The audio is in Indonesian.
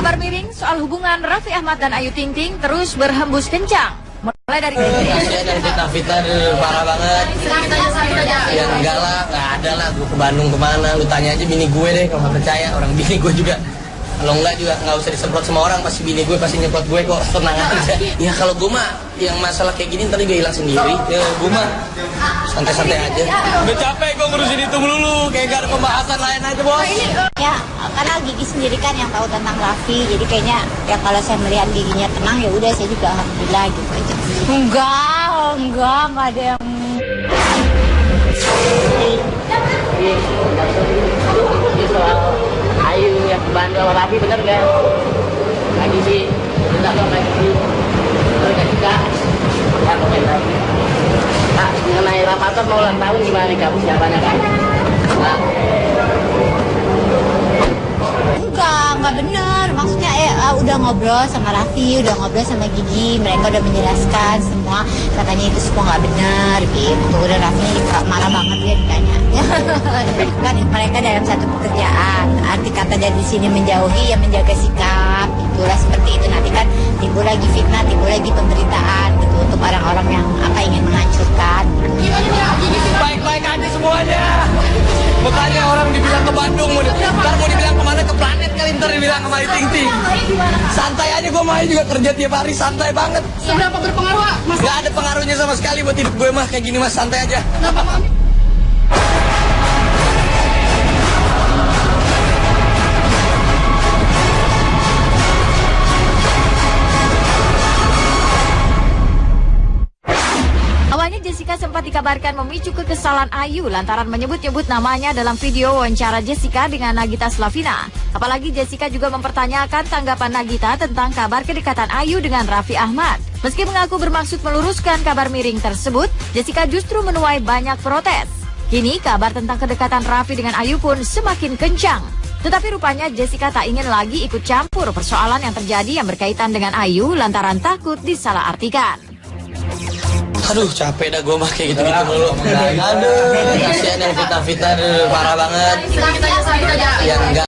Kabar miring soal hubungan Raffi Ahmad dan Ayu Ting Ting terus berhembus kencang. Mulai dari Kasihan yang fitnah-fitnah dulu, parah banget. Ya enggak lah, enggak ada lah. Gue ke Bandung ke mana, lu tanya aja bini gue deh kalau nggak percaya. Orang bini gue juga. Kalau enggak juga nggak usah disemprot sama orang, pasti bini gue pasti nyemprot gue kok. Tenang aja. Ya kalau gue mah yang masalah kayak gini ntar juga hilang sendiri. Ya gue mah santai-santai aja. Udah capek gue ngurusin itu melulu, pembahasan lain aja bos. Ya, karena Gigi sendiri kan yang tahu tentang Raffi, jadi kayaknya ya kalau saya melihat giginya tenang ya udah saya juga alhamdulillah gitu aja. Enggak, enggak, enggak ada yang soal Ayu yang ke Bandung sama Raffi bener gak? Lagi sih, tidak lagi sih. Gak juga? Ya komentar. Nah, mengenai Ramadan mau ulang tahun gimana nih kamu siapanya kan? Nah, udah ngobrol sama Raffi, udah ngobrol sama Gigi, mereka udah menjelaskan semua. Katanya itu semua nggak benar gitu. Udah Raffi marah banget dia ditanya. kan mereka dalam satu pekerjaan. Arti kata dari sini menjauhi ya menjaga sikap. Itulah seperti itu. Nanti kan timbul lagi fitnah, timbul lagi pemberitaan gitu untuk orang-orang yang apa ingin menghancurkan. baik-baik aja semuanya. Makanya orang dibilang ke Bandung, ntar mau dibilang ke mana ke planet ntar dibilang sama Ting Ting. Santai aja gue mah juga kerja tiap hari santai banget. Seberapa berpengaruh, Mas? Gak ada pengaruhnya sama sekali buat hidup gue mah kayak gini mas santai aja. Kenapa, Awalnya Jessica sempat dikabarkan memicu kekesalan Ayu lantaran menyebut-nyebut namanya dalam video wawancara Jessica dengan Nagita Slavina. Apalagi Jessica juga mempertanyakan tanggapan Nagita tentang kabar kedekatan Ayu dengan Raffi Ahmad. Meski mengaku bermaksud meluruskan kabar miring tersebut, Jessica justru menuai banyak protes. Kini kabar tentang kedekatan Raffi dengan Ayu pun semakin kencang. Tetapi rupanya Jessica tak ingin lagi ikut campur persoalan yang terjadi yang berkaitan dengan Ayu lantaran takut disalahartikan. Aduh capek dah gue mah kayak gitu-gitu mulu. Aduh kasihan yang fitnah-fitnah dulu, parah banget. Kita aja, kita aja. Ya enggak